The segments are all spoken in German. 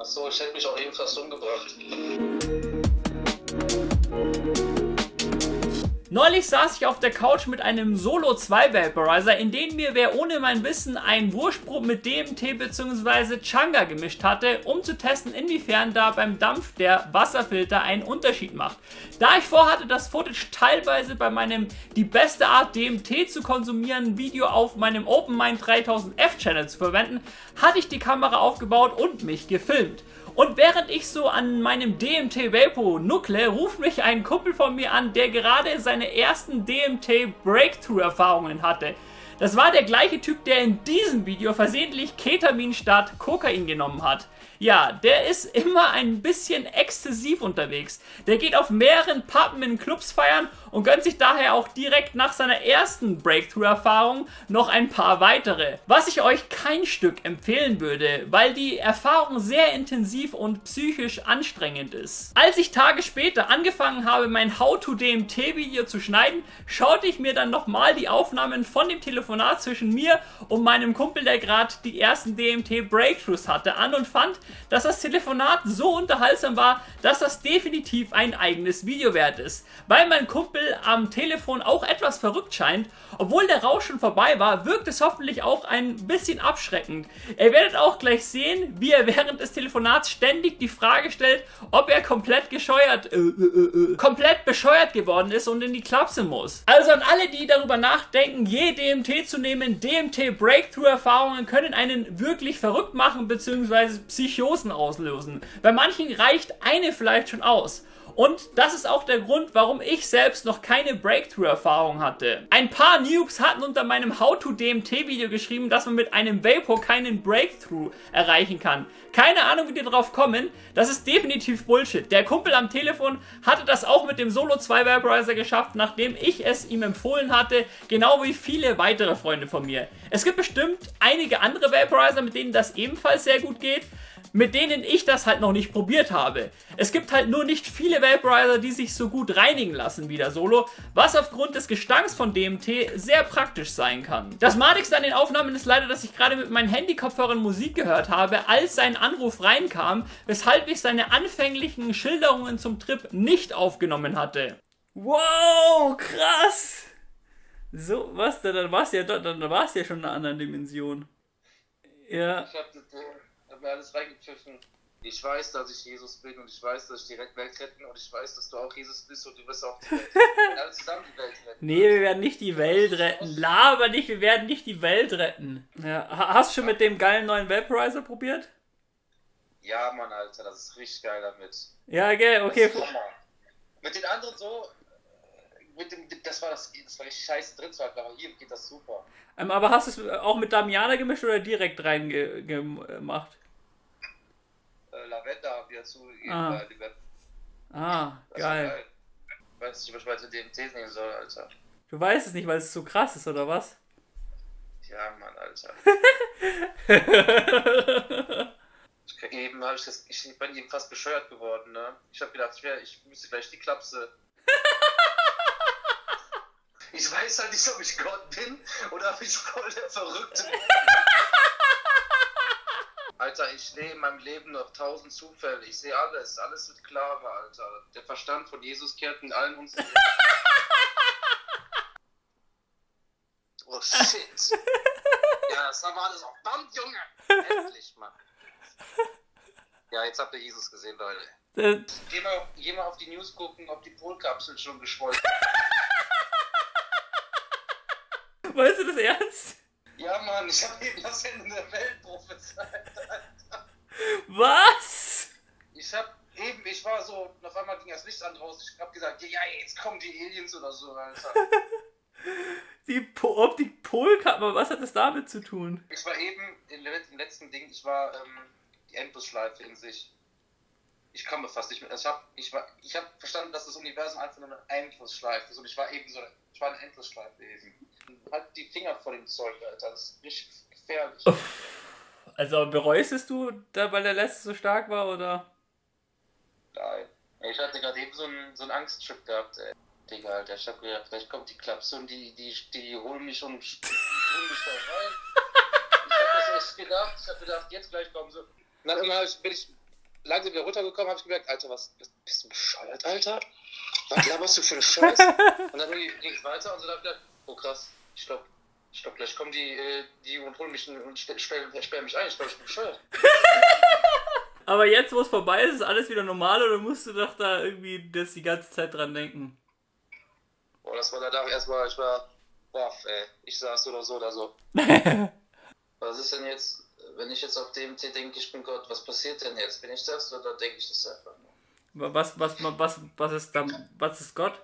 Achso, ich hätte mich auch eben fast umgebracht. Neulich saß ich auf der Couch mit einem Solo 2 Vaporizer, in den mir wer ohne mein Wissen einen Wurstbrot mit DMT bzw. Changa gemischt hatte, um zu testen, inwiefern da beim Dampf der Wasserfilter einen Unterschied macht. Da ich vorhatte, das Footage teilweise bei meinem Die beste Art DMT zu konsumieren Video auf meinem OpenMind 3000F Channel zu verwenden, hatte ich die Kamera aufgebaut und mich gefilmt. Und während ich so an meinem DMT Vapo nuckle, ruft mich ein Kumpel von mir an, der gerade seine ersten DMT Breakthrough Erfahrungen hatte. Das war der gleiche Typ, der in diesem Video versehentlich Ketamin statt Kokain genommen hat. Ja, der ist immer ein bisschen exzessiv unterwegs. Der geht auf mehreren Pappen in Clubs feiern und gönnt sich daher auch direkt nach seiner ersten Breakthrough-Erfahrung noch ein paar weitere. Was ich euch kein Stück empfehlen würde, weil die Erfahrung sehr intensiv und psychisch anstrengend ist. Als ich Tage später angefangen habe, mein How-to-DMT-Video zu schneiden, schaute ich mir dann nochmal die Aufnahmen von dem Telefonat zwischen mir und meinem Kumpel, der gerade die ersten DMT-Breakthroughs hatte, an und fand, dass das Telefonat so unterhaltsam war, dass das definitiv ein eigenes Video wert ist. Weil mein Kumpel am Telefon auch etwas verrückt scheint, obwohl der Rausch schon vorbei war, wirkt es hoffentlich auch ein bisschen abschreckend. Ihr werdet auch gleich sehen, wie er während des Telefonats ständig die Frage stellt, ob er komplett gescheuert, äh, äh, äh, komplett bescheuert geworden ist und in die Klapse muss. Also an alle, die darüber nachdenken, je DMT zu nehmen, DMT Breakthrough Erfahrungen können einen wirklich verrückt machen bzw. Psychosen auslösen. Bei manchen reicht eine vielleicht schon aus. Und das ist auch der Grund, warum ich selbst noch keine Breakthrough-Erfahrung hatte. Ein paar Noobs hatten unter meinem How-to-DMT-Video geschrieben, dass man mit einem Vapor keinen Breakthrough erreichen kann. Keine Ahnung, wie die drauf kommen. Das ist definitiv Bullshit. Der Kumpel am Telefon hatte das auch mit dem Solo 2 Vaporizer geschafft, nachdem ich es ihm empfohlen hatte, genau wie viele weitere Freunde von mir. Es gibt bestimmt einige andere Vaporizer, mit denen das ebenfalls sehr gut geht mit denen ich das halt noch nicht probiert habe. Es gibt halt nur nicht viele Vaporizer, die sich so gut reinigen lassen wie der Solo, was aufgrund des Gestanks von DMT sehr praktisch sein kann. Das madigste an den Aufnahmen ist leider, dass ich gerade mit meinen Handykopfhörern Musik gehört habe, als sein Anruf reinkam, weshalb ich seine anfänglichen Schilderungen zum Trip nicht aufgenommen hatte. Wow, krass! So, was, dann warst du ja, dann warst du ja schon in einer anderen Dimension. Ja. Ich hab das, hab mir alles reingepfiffen. Ich weiß, dass ich Jesus bin und ich weiß, dass ich die Welt retten und ich weiß, dass du auch Jesus bist und du wirst auch die Welt retten. alle zusammen die Welt retten. Nee, wir werden nicht die Welt retten. Laber nicht, wir werden nicht die Welt retten. Ja, hast du schon mit dem geilen neuen Vaporizer probiert? Ja, Mann, Alter, das ist richtig geil damit. Ja, gell, okay. Mit den anderen so, mit dem, das war das, das war richtig scheiße drin, aber hier geht das super. Ähm, aber hast du es auch mit Damiana gemischt oder direkt reingemacht? Äh, Lavender habe ich dazu gegeben, ah. Ah, geil. geil. Ich weiß nicht, was ich weiter DMT nehmen soll, Alter. Du weißt es nicht, weil es zu krass ist, oder was? Ja, Mann, Alter. ich, eben ich, das, ich bin eben fast bescheuert geworden, ne? Ich habe gedacht, ich, wär, ich müsste gleich die Klapse. ich weiß halt nicht, ob ich Gott bin oder ob ich voll der Verrückte bin. Alter, ich sehe in meinem Leben noch tausend Zufälle. Ich sehe alles. Alles wird klarer, Alter. Der Verstand von Jesus kehrt in allen uns. oh shit. ja, das haben wir alles auf Band, Junge. Endlich, Mann. Ja, jetzt habt ihr Jesus gesehen, Leute. Geh mal, geh mal auf die News gucken, ob die Polkapsel schon geschwollen ist. Weißt du das ernst? Ja, Mann, ich habe eben das Ende der Welt prophezeit, Alter. Was? Ich hab eben, ich war so, auf einmal ging das Licht an draußen. Ich hab gesagt, ja, jetzt kommen die Aliens oder so, Alter. die po Optik Polkappe, was hat das damit zu tun? Ich war eben im letzten Ding, ich war ähm, die Endlosschleife in sich. Ich komme fast nicht mehr. Ich habe ich ich hab verstanden, dass das Universum einfach nur eine Endlosschleife ist. Und ich war eben so, ich war eine Endlosschleife eben halt die Finger vor dem Zeug, Alter. Das ist richtig gefährlich. Also bereust du, da, weil der letzte so stark war, oder? Nein. Ich hatte gerade eben so einen, so einen Angsttrip gehabt, ey. Digga, Alter. Ich hab gedacht, vielleicht kommt die Klapse und die, die, die, holen mich und holen mich da rein. Ich hab das echt gedacht. Ich hab gedacht, jetzt gleich kommen sie. Und dann irgendwann bin ich langsam wieder runtergekommen, habe ich gemerkt, Alter, was, bist du bescheuert, Alter? Was laberst du für eine Scheiße? und dann ging es weiter und so dachte ich, oh krass, ich glaube, ich glaube, gleich kommen die, äh, die und holen mich und sperren mich ein. Ich glaube, ich bin bescheuert. Aber jetzt, wo es vorbei ist, ist alles wieder normal oder musst du doch da irgendwie das die ganze Zeit dran denken? Boah, das war danach erstmal, ich war, boah, ey, ich saß oder so oder so. was ist denn jetzt, wenn ich jetzt auf DMT denke, ich bin Gott, was passiert denn jetzt? Bin ich das oder denke ich das einfach nur? Was, was, was, was ist dann, was ist Gott?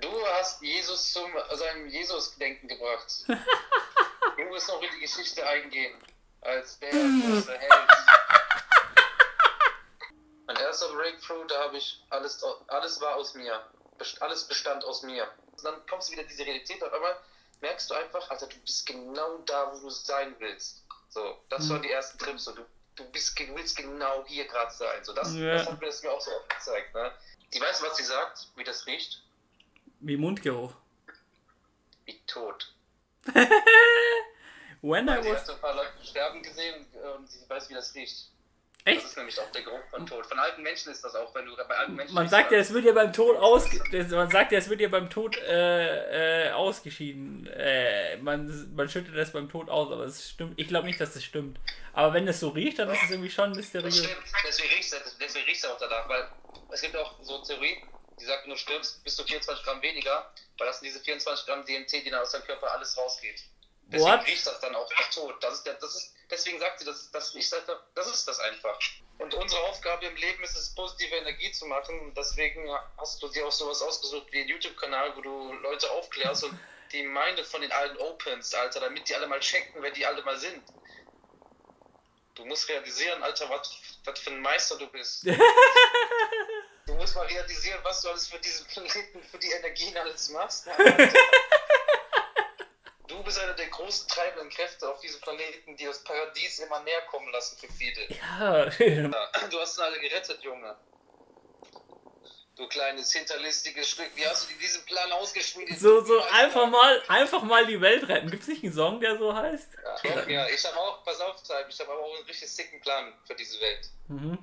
Du hast Jesus zum seinem Jesus-Denken gebracht. du musst noch in die Geschichte eingehen. Als der große Held. Mein erster Breakthrough, da habe ich alles, alles war aus mir. Alles bestand aus mir. Und dann kommst du wieder in diese Realität, auf einmal merkst du einfach, Alter, du bist genau da, wo du sein willst. So, das mhm. waren die ersten Trips. So, du, du, bist, du willst genau hier gerade sein. So, das, ja. das hat mir das mir auch so oft gezeigt. Ne? Die weiß, was sie sagt, wie das riecht. Wie Mundgeruch. Wie tot. When I was... Sie hat ein paar Leute sterben gesehen und sie weiß, wie das riecht. Echt? Das ist nämlich auch der Geruch von Tod. Von alten Menschen ist das auch, wenn du bei alten Menschen. Man sagt ja, es wird ja beim Tod aus, man sagt ja, es wird ja beim Tod äh, äh, ausgeschieden. Äh, man, man schüttet das beim Tod aus, aber es stimmt. Ich glaube nicht, dass das stimmt. Aber wenn es so riecht, dann ist es irgendwie schon mysteriös. Das stimmt. Deswegen riecht es, deswegen riecht es auch danach, weil es gibt auch so Theorie, die sagt, wenn du stirbst, bist du 24 Gramm weniger, weil das sind diese 24 Gramm DMT, die dann aus deinem Körper alles rausgeht. Deswegen What? riecht das dann auch nach Tod. Das ist der, das ist, deswegen sagt sie, das, das, riecht, das ist das einfach. Und unsere Aufgabe im Leben ist es, positive Energie zu machen. Und deswegen hast du dir auch sowas ausgesucht wie einen YouTube-Kanal, wo du Leute aufklärst und die Meine von den allen Opens, Alter, damit die alle mal checken, wer die alle mal sind. Du musst realisieren, Alter, was für ein Meister du bist. du musst mal realisieren, was du alles für diesen Planeten, für die Energien alles machst. Du bist einer der großen treibenden Kräfte auf diesem Planeten, die das Paradies immer näher kommen lassen für viele. Ja. Du hast alle gerettet, Junge. Du kleines hinterlistiges Stück. Wie hast du diesen Plan ausgeschmiedet? So, so einfach mal, einfach mal die Welt retten. Gibt es nicht einen Song, der so heißt? Ja, ja ich habe auch, pass auf, ich habe auch einen richtig sicken Plan für diese Welt. Mhm.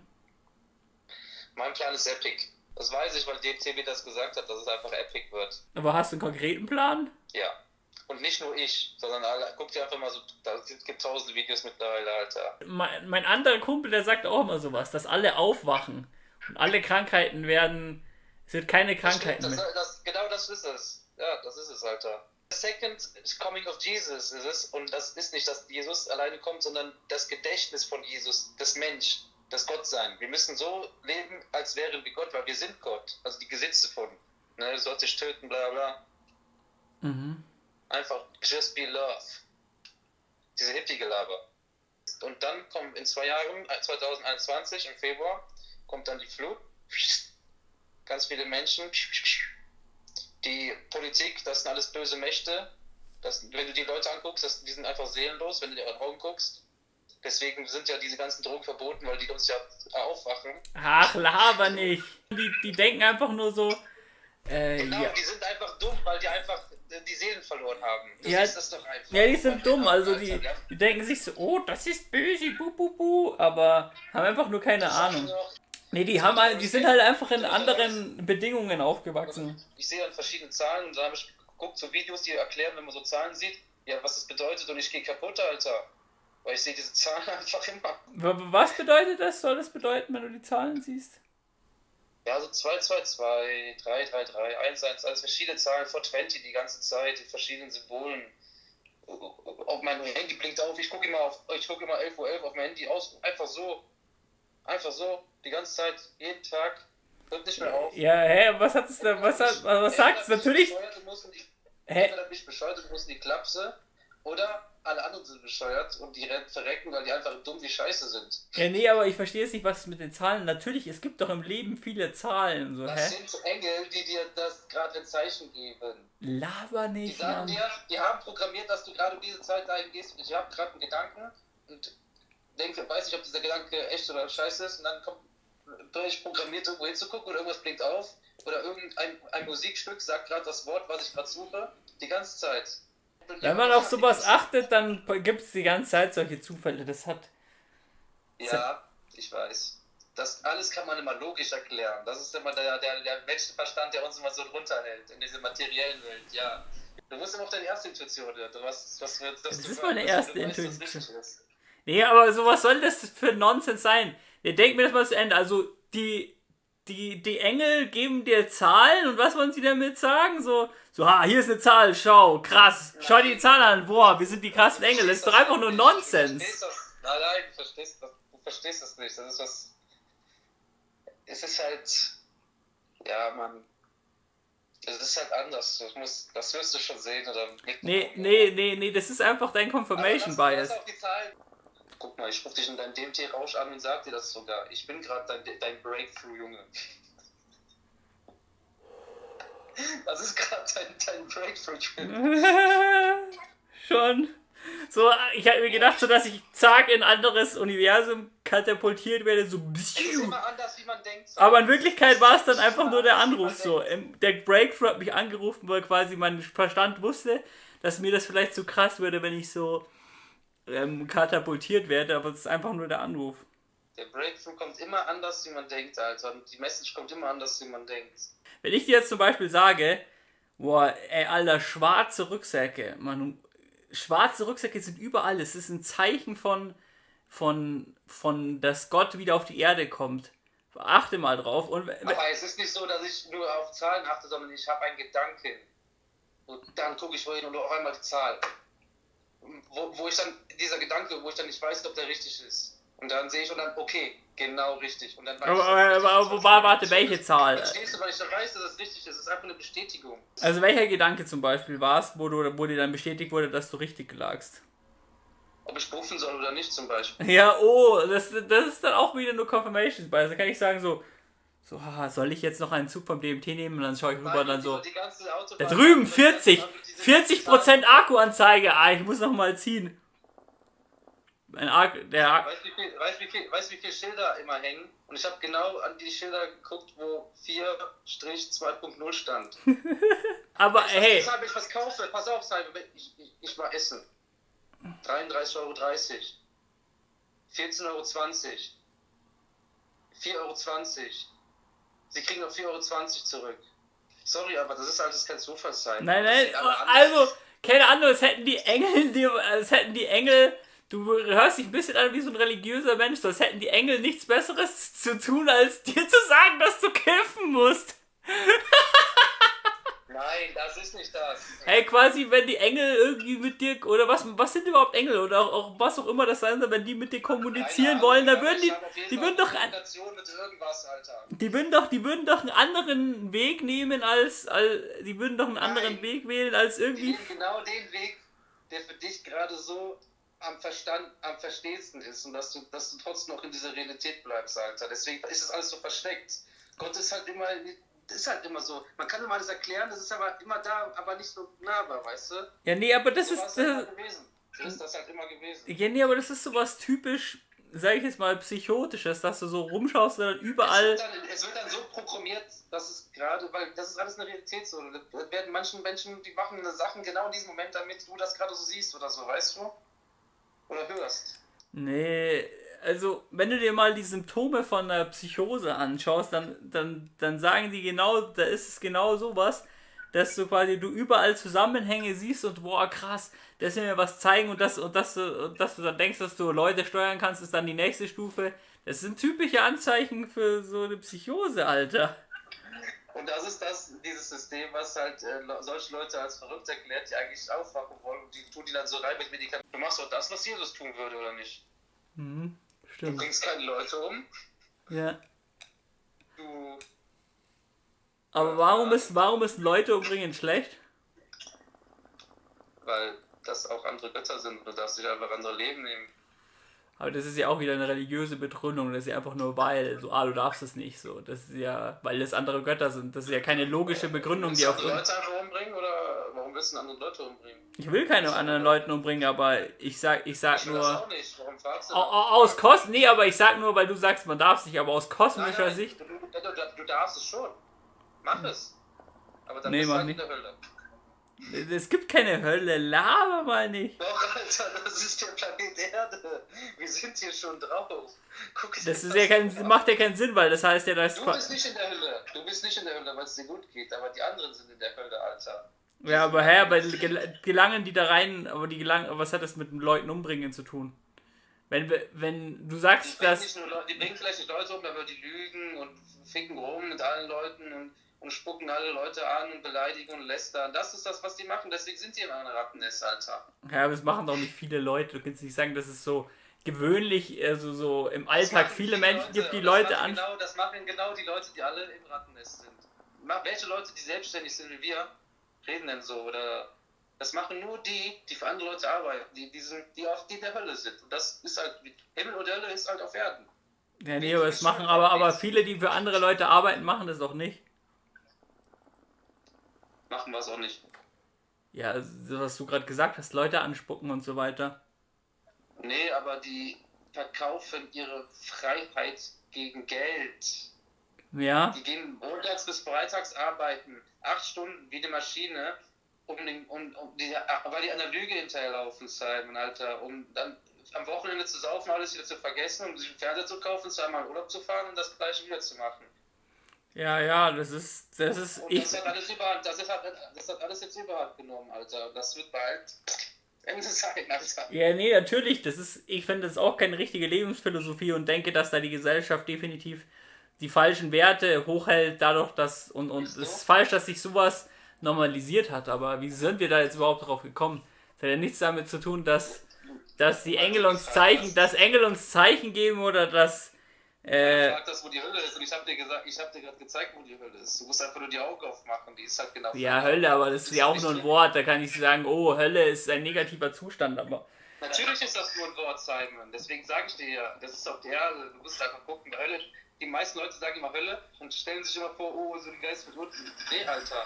Mein Plan ist epic. Das weiß ich, weil DCB das gesagt hat, dass es einfach epic wird. Aber hast du einen konkreten Plan? Ja. Und nicht nur ich, sondern alle, guck dir einfach mal so, da gibt tausende Videos mittlerweile, Alter. Mein, mein anderer Kumpel, der sagt auch immer sowas, dass alle aufwachen und alle Krankheiten werden, es wird keine Krankheiten das, mehr. Das, genau das ist es. Ja, das ist es, Alter. The second coming of Jesus ist es, und das ist nicht, dass Jesus alleine kommt, sondern das Gedächtnis von Jesus, das Mensch, das Gottsein. Wir müssen so leben, als wären wir Gott, weil wir sind Gott. Also die Gesetze von, ne, du sollst dich töten, bla bla. Mhm. Einfach just be love. Diese Hippie-Gelaber. Und dann kommt in zwei Jahren, 2021 im Februar, kommt dann die Flut. Ganz viele Menschen. Die Politik, das sind alles böse Mächte. Das, wenn du die Leute anguckst, das, die sind einfach seelenlos, wenn du dir in die Augen guckst. Deswegen sind ja diese ganzen Drogen verboten, weil die uns ja aufwachen. Ach, laber nicht. Die, die denken einfach nur so. Äh, genau, ja. die sind einfach dumm, weil die einfach die Seelen verloren haben. Das ja, ist das doch einfach. Ja, die sind dumm, also die, die denken sich so, oh, das ist böse, bu, bu, bu, aber haben einfach nur keine das Ahnung. Nee, die haben halt, die sind halt einfach in anderen Bedingungen aufgewachsen. Ich sehe dann verschiedene Zahlen und da habe ich geguckt, so Videos, die erklären, wenn man so Zahlen sieht, ja, was das bedeutet und ich gehe kaputt, Alter. Weil ich sehe diese Zahlen einfach immer. Was bedeutet das? Soll das bedeuten, wenn du die Zahlen siehst? Ja, so 222, 333, 111, verschiedene Zahlen, 420 die ganze Zeit, die verschiedenen Symbolen. Auf meinem Handy blinkt auf, ich gucke immer auf, ich gucke immer 11.11 Uhr 11 auf mein Handy aus, einfach so, einfach so, die ganze Zeit, jeden Tag, hört nicht mehr auf. Ja, hä, was hat es da, was hat, was sagt es natürlich? Hä? Entweder mich bescheuert, du musst in die Klapse, oder alle anderen sind bescheuert und die verrecken, weil die einfach dumm wie Scheiße sind. Ja, nee, aber ich verstehe jetzt nicht, was mit den Zahlen. Natürlich, es gibt doch im Leben viele Zahlen. So, das hä? sind Engel, die dir das gerade ein Zeichen geben. Laber nicht. Die sagen dir, die haben programmiert, dass du gerade diese Zeit dahin gehst. Ich habe gerade einen Gedanken und denke, weiß nicht, ob dieser Gedanke echt oder scheiße ist. Und dann kommt ich programmiert, irgendwo hinzugucken oder irgendwas blinkt auf. Oder irgendein ein Musikstück sagt gerade das Wort, was ich gerade suche. Die ganze Zeit. Wenn man auf sowas achtet, dann gibt es die ganze Zeit solche Zufälle. Das hat. Ja, ich weiß. das alles kann man immer logisch erklären. Das ist immer der, der, der Menschenverstand, der uns immer so drunter hält in dieser materiellen Welt, ja. Du musst immer auf deine erste Intuition hören. Was, was, was, das ist meine erste Intuition. Nee, aber so was soll das für Nonsens sein? Ihr denkt mir das mal zu Ende. Also, die, die, die Engel geben dir Zahlen und was wollen sie damit sagen? So, so, ha, hier ist eine Zahl, schau, krass, schau die Zahl an, boah, wir sind die krassen Engel. Das ist doch einfach nur Nonsens. Nein, nein, du verstehst, das, du verstehst das nicht. Das ist was. Es ist halt. Ja, man. Es ist halt anders. Das, muss, das wirst du schon sehen oder Nee, nee, nee, nee, das ist einfach dein Confirmation Bias. Guck mal, ich rufe dich in deinem DMT-Rausch an und sag dir das sogar. Ich bin gerade dein, dein Breakthrough, Junge. Das ist gerade dein, dein Breakthrough. Schon. So, ich habe mir gedacht, so dass ich zack in ein anderes Universum katapultiert werde, so anders, wie man denkt. Aber in Wirklichkeit war es dann einfach nur der Anruf so. Der Breakthrough hat mich angerufen, weil quasi mein Verstand wusste, dass mir das vielleicht zu krass würde, wenn ich so ähm, katapultiert werde, aber es ist einfach nur der Anruf. Der Breakthrough kommt immer anders, wie man denkt, Alter. Und die Message kommt immer anders, wie man denkt. Wenn ich dir jetzt zum Beispiel sage, boah, ey, Alter, schwarze Rücksäcke, man, schwarze Rucksäcke sind überall. Es ist ein Zeichen von, von, von, dass Gott wieder auf die Erde kommt. Achte mal drauf. Und, Aber es ist nicht so, dass ich nur auf Zahlen achte, sondern ich habe einen Gedanken. Und dann gucke ich wohin und auf einmal die Zahl. Wo, wo ich dann, dieser Gedanke, wo ich dann nicht weiß, ob der richtig ist. Und dann sehe ich und dann, okay, genau richtig. Und dann aber, ich, aber, aber, aber warte, welche Zahl? Verstehst du, weil ich dann weiß, dass es richtig ist. Es ist einfach eine Bestätigung. Also welcher Gedanke zum Beispiel war es, wo, du, wo dir dann bestätigt wurde, dass du richtig lagst? Ob ich rufen soll oder nicht zum Beispiel. Ja, oh, das, das ist dann auch wieder nur Confirmations Bias. Da kann ich sagen so, so, soll ich jetzt noch einen Zug vom DMT nehmen? Und dann schaue ich rüber und dann so, da drüben 40, 40% Akkuanzeige, ah, ich muss noch mal ziehen. Ein Arc, der weißt du, wie wie viel, weißt, wie viele Schilder immer hängen? Und ich habe genau an die Schilder geguckt, wo 4-2.0 stand. Aber ich, hey. Weshalb ich was kaufe, pass auf, Simon, ich, ich, ich war essen. 33,30 Euro. 14,20 Euro. 4,20 Euro. Sie kriegen noch 4,20 Euro zurück. Sorry, aber das ist alles kein Zufallszeichen. Nein, nein, also, keine Ahnung, es hätten die Engel, es hätten die Engel Du hörst dich ein bisschen an wie so ein religiöser Mensch, sonst hätten die Engel nichts Besseres zu tun, als dir zu sagen, dass du kämpfen musst. Nein, das ist nicht das. Hey, quasi, wenn die Engel irgendwie mit dir, oder was, was sind überhaupt Engel, oder auch, auch was auch immer das sein soll, wenn die mit dir kommunizieren Keine wollen, dann würden die, die würden doch, die würden doch, die würden doch einen anderen Weg nehmen als, als die würden doch einen Nein. anderen Weg wählen als irgendwie. Die genau den Weg, der für dich gerade so am Verstand, am verstehendsten ist und dass du, dass du trotzdem noch in dieser Realität bleibst, Alter. Deswegen ist das alles so versteckt. Gott ist halt immer, ist halt immer so. Man kann immer alles erklären, das ist aber immer da, aber nicht so nahbar, weißt du? Ja, nee, aber das so ist. Das, gewesen. So ist das halt immer gewesen. Ja, nee, aber das ist sowas typisch, sag ich jetzt mal, psychotisches, dass du so rumschaust und dann überall. Es wird dann, es wird dann so programmiert, dass es gerade, weil das ist alles eine Realität so. Da werden manchen Menschen, die machen Sachen genau in diesem Moment, damit du das gerade so siehst oder so, weißt du? oder hörst. Nee, also wenn du dir mal die Symptome von einer Psychose anschaust, dann, dann, dann sagen die genau, da ist es genau sowas, dass du quasi du überall Zusammenhänge siehst und boah krass, das will mir was zeigen und das und das und dass du dann denkst, dass du Leute steuern kannst, ist dann die nächste Stufe. Das sind typische Anzeichen für so eine Psychose, Alter. Und das ist das, dieses System, was halt äh, solche Leute als verrückt erklärt, die eigentlich aufwachen wollen und die tun die dann so rein mit Medikamenten. Du machst doch das, was Jesus tun würde, oder nicht? Mhm, stimmt. Du bringst keine Leute um. Ja. Du. Aber warum ist, warum ist Leute umbringen schlecht? Weil das auch andere Götter sind. Du darfst dich einfach andere Leben nehmen. Aber das ist ja auch wieder eine religiöse Begründung. Das ist ja einfach nur weil, so, ah, du darfst es nicht. So, das ist ja, weil das andere Götter sind. Das ist ja keine logische Begründung, die auf. Leute einfach umbringen oder willst du Leute umbringen? Ich will keine anderen Leute umbringen, aber ich sag, ich sag ich nur. Das auch nicht. Warum fragst du aus Kost, nee, aber ich sag nur, weil du sagst, man darf es nicht, aber aus kosmischer nein, nein, Sicht. Du, du, du, darfst es schon. Mach es. Aber dann nee, bist du halt in der Hölle. Es gibt keine Hölle, laber mal nicht. Doch, Alter, das ist der Planet Erde. Wir sind hier schon drauf. Guck dir Das ist ja kein, macht ja keinen Sinn, weil das heißt ja, dass. Du bist nicht in der Hölle. Du bist nicht in der Hölle, weil es dir gut geht, aber die anderen sind in der Hölle, Alter. Ja, aber hä, aber gel- gelangen die da rein, aber die gelangen, aber was hat das mit den Leuten umbringen zu tun? Wenn, wenn du Die sagst, bringen, dass. nur die bringen vielleicht nicht Leute um, aber die lügen und ficken rum mit allen Leuten und, und spucken alle Leute an und beleidigen und lästern. Das ist das, was die machen. Deswegen sind die in einem Rattennest, Alter. Ja, aber es machen doch nicht viele Leute. Du kannst nicht sagen, dass es so gewöhnlich, also so im Das Alltag viele die Menschen gibt, die Leute das an. Genau, das machen genau die Leute, die alle im Rattennest sind. Welche Leute, die selbstständig sind wie wir, reden denn so? Oder das machen nur die, die für andere Leute arbeiten, die, die, sind, die auf die in der Hölle sind. Und das ist halt, Himmel und Hölle ist halt auf Erden. Ja, nee, aber es machen aber, aber viele, die für andere Leute arbeiten, machen das doch nicht. Machen wir es auch nicht. Ja, so was du gerade gesagt hast, Leute anspucken und so weiter. Nee, aber die verkaufen ihre Freiheit gegen Geld. Ja, Die gehen montags bis freitags arbeiten, acht Stunden wie eine Maschine, um, den, um, um die, weil die an der Lüge hinterherlaufen, Simon, Alter, um dann am Wochenende zu saufen, alles wieder zu vergessen, um sich einen Fernseher zu kaufen, zweimal in Urlaub zu fahren und das gleiche wieder zu machen. ja, ja, das ist, das ist, Und ich, das hat alles überhand, das, ist, das hat alles jetzt überhand genommen, Alter. Das wird bald Ende sein, Alter. ja, nee, natürlich, das ist, ich finde das auch keine richtige Lebensphilosophie und denke, dass da die Gesellschaft definitiv die falschen Werte hochhält, dadurch, dass, und, und es Ist falsch, dass sich sowas normalisiert hat, aber wie sind wir da jetzt überhaupt drauf gekommen? Das hat ja nichts damit zu tun, dass, dass die Engel uns Zeichen, dass Engel uns Zeichen geben oder dass, äh, Sag das, wo die Hölle ist und ich hab dir gesagt, ich hab dir gerade gezeigt, wo die Hölle ist. Du musst einfach nur die Augen aufmachen, die ist halt genau. ja, Hölle, aber das ist ja auch nur ein Wort, da kann ich sagen, oh, Hölle ist ein negativer Zustand, aber, Natürlich ist das nur ein Wort, Simon. Deswegen sage ich dir ja, das ist auf der Erde. Du musst einfach gucken, Hölle. Die meisten Leute sagen immer Hölle und stellen sich immer vor, oh, so ein Geist wird unten. Nee, Alter.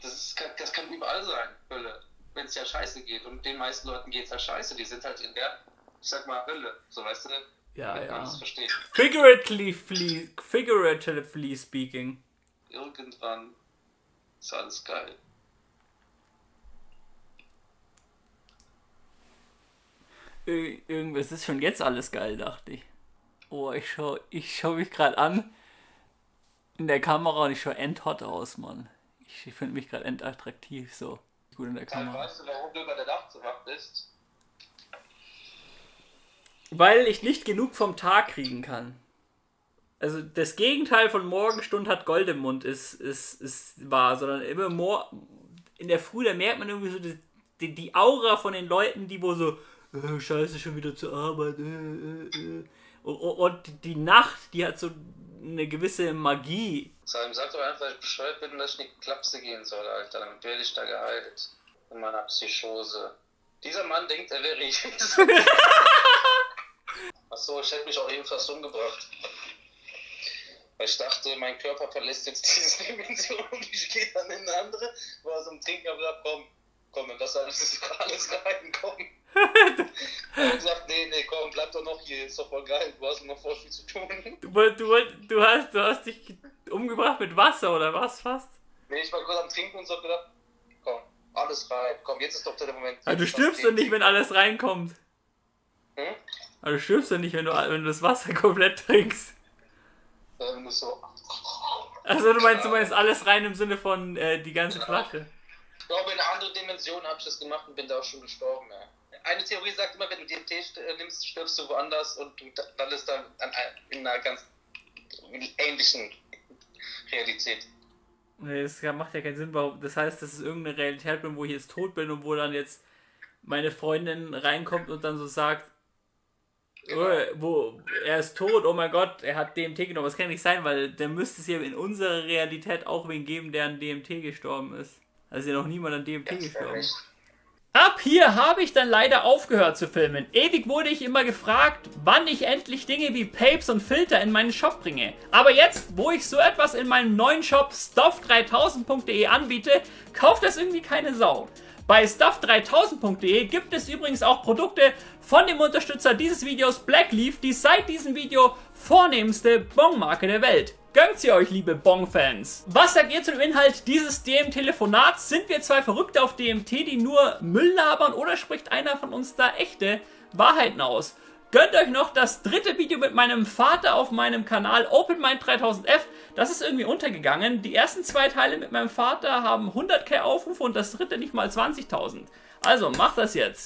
Das, ist, kann- das kann überall sein, Hölle. Wenn es ja scheiße geht. Und den meisten Leuten geht es ja scheiße. Die sind halt in der, ich sag mal, Hölle. So weißt du, ja, damit man ja. das versteht. Figuratively, figuratively speaking. Irgendwann ist alles geil. Ir- Irgendwas ist schon jetzt alles geil, dachte ich. Oh, ich schau, ich schau mich gerade an in der Kamera und ich schau endhot aus, Mann. Ich finde mich gerade endattraktiv, so. Gut in der Kamera. weißt du, warum du über der Nacht so wach bist? Weil ich nicht genug vom Tag kriegen kann. Also das Gegenteil von Morgenstund hat Gold im Mund ist, ist, ist wahr, sondern immer mor in der Früh, da merkt man irgendwie so die, die, die Aura von den Leuten, die wo so, äh, scheiße, schon wieder zur Arbeit, äh, äh, äh. Und, die Nacht, die hat so eine gewisse Magie. Sam, sag doch einfach, ich bescheuert bin dass ich in die Klapse gehen soll, Alter. Damit werde ich da geheilt. In meiner Psychose. Dieser Mann denkt, er wäre Jesus. Achso, ich hätte mich auch eben fast umgebracht. Weil ich dachte, mein Körper verlässt jetzt diese Dimension und ich gehe dann in eine andere. War so am Trinken, aber komm, komm, in das alles ist alles rein, komm. Hat gesagt, nee, nee, komm, bleib doch noch hier, ist doch voll geil, du hast noch voll viel zu tun. Du, du, du, hast, du hast dich umgebracht mit Wasser oder was fast? Nee, ich war kurz am Trinken und so gedacht, komm, alles rein, komm, jetzt ist doch der Moment. Aber du stirbst doch nicht, wenn alles reinkommt. Hm? Aber du stirbst doch nicht, wenn du, wenn du das Wasser komplett trinkst. Du musst so. Also du meinst, du meinst alles rein im Sinne von äh, die ganze Flasche. Ich glaube, in einer anderen Dimension habe ich das gemacht und bin da auch schon gestorben. Ja. Eine Theorie sagt immer, wenn du DMT äh, nimmst, stirbst du woanders und du landest dann in einer ganz ähnlichen Realität. Nee, das macht ja keinen Sinn. warum- Das heißt, das ist irgendeine Realität, bin, wo ich jetzt tot bin und wo dann jetzt meine Freundin reinkommt und dann so sagt, Genau. oh, wo er ist tot, oh mein Gott, er hat DMT genommen. Das kann nicht sein, weil der müsste es ja in unserer Realität auch wen geben, der an DMT gestorben ist. Also ja noch niemand an DMT gestorben. Ab hier habe ich dann leider aufgehört zu filmen. Ewig wurde ich immer gefragt, wann ich endlich Dinge wie Papes und Filter in meinen Shop bringe. Aber jetzt, wo ich so etwas in meinem neuen Shop stuff3000.de anbiete, kauft das irgendwie keine Sau. Bei stuff3000.de gibt es übrigens auch Produkte von dem Unterstützer dieses Videos Blackleaf, die seit diesem Video vornehmste Bongmarke der Welt. Gönnt sie euch, liebe Bong-Fans. Was sagt ihr zu dem Inhalt dieses DM-Telefonats? Sind wir zwei Verrückte auf DMT, die nur Müll labern oder spricht einer von uns da echte Wahrheiten aus? Gönnt euch noch das dritte Video mit meinem Vater auf meinem Kanal OpenMind3000F. Das ist irgendwie untergegangen. Die ersten zwei Teile mit meinem Vater haben 100k Aufrufe und das dritte nicht mal 20.000. Also macht das jetzt.